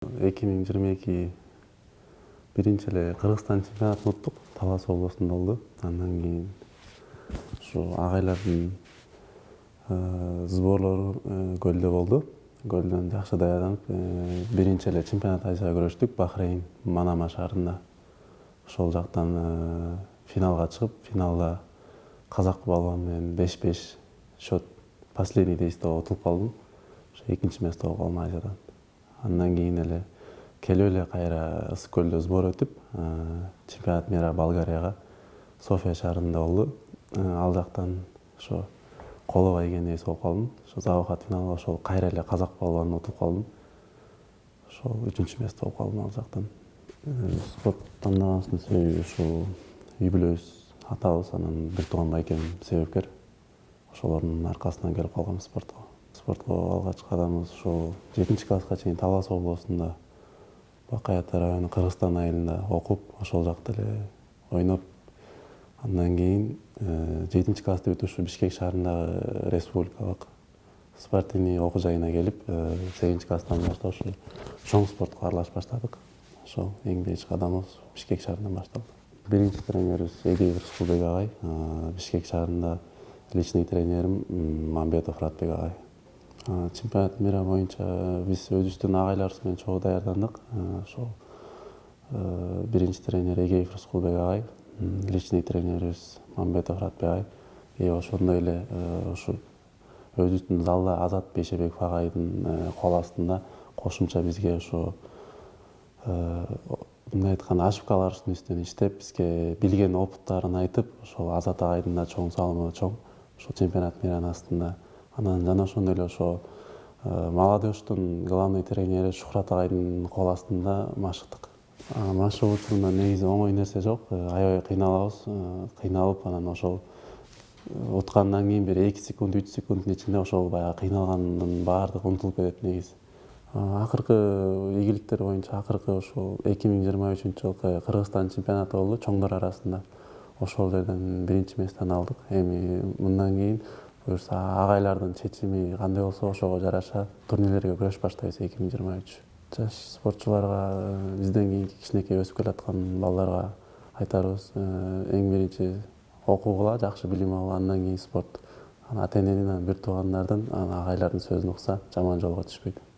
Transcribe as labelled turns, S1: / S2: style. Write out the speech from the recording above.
S1: эки миң жыйырма эки биринчи эле кыргызстан чемпионатын уттук талас областында болду андан кийин ушу агайлардын сборлору көлдө болду көлдөн жакшы даярданып биринчи эле чемпионат айча күрөштүк бахрейн манама шаарында ошол жактан финалга чыгып финалда казак балуан менен беш беш счет последний действо утулуп калдым ошо экинчи место болуп калдым айчадан андан кийин эле келип эле кайра ысык көлдө сбор өтүп чемпионат мира болгарияга софия шаарында болду ал жактан ошо коло ийгенебиз болуп калдым ошо за выход финалга ошол кайра эле казак балуандан утулуп калдым ошол үчүнчү место болуп калдым ал жактан спорт тандагансынын себеби ушул үй бүлөбүз атабыз анан бир тууган байкем себепкер. Ошолордун аркасынан келип калгам спортко спортко алгач кадамыбыз ушул жетинчи класска чейин талас областунда бакай ата району кыргызстан айылында окуп ошол жакта эле ойноп андан кийин жетинчи классты бүтүп ушу бишкек шаарындагы республикалык спортивный окуу жайына келип сегизинчи класстан баштап ушу чоң спортко аралашып баштадык ошол эң биринчи кадамыбыз бишкек шаарынан башталды биринчи тренерибиз эгеев рыскулбек агай бишкек шаарында личный тренерим мамбетов ратбек агай чемпионат мира боюнча биз өзүбүздүн агайларыбыз менен чогуу даярдандык. Ошол биринчи тренер эгеев рыскулбек агай личный тренерибиз мамбетов ратбек агай. И ошондой эле ушу өзүбүздүн залда азат бейшебеков агайдын кол астында кошумча бизге ушу мындай айтканда ошибкаларыбыздын үстүнөн иштеп бизге билген опыттарын айтып ошол азат агайдын да чоң салымы чоң. Ушул чемпионат миранын астында анан жана ошондой эле ошо молодежьтун главный тренери шухрат агайдын кол астында машыктык машыгуу учурунда негизи оңой нерсе жок. Аябай кыйналабыз. Кыйналып анан ошол уткандан кийин бир эки секунд үч секунддун ичинде ошол баягы кыйналгандын баардыгы унутулуп кетет негизи. Акыркы ийгиликтер боюнча акыркы ушул эки миң жыйырма үчүнчү жылкы кыргызстан чемпионаты болду. Чоңдор арасында ошол жерден биринчи местени алдык. Эми мындан кийин буюрса агайлардын чечими кандай болсо ошого жараша турнирлерге күрөшүп баштайбыз эки миң жыйырма үч. Жаш спортчуларга бизден кийинки кичинекей өсүп келаткан балдарга айтарыбыз эң биринчи окугула жакшы билим алгыла андан кийин спорт ата эненин бир туугандардын агайлардын сөзүн укса жаман жолго түшпөйт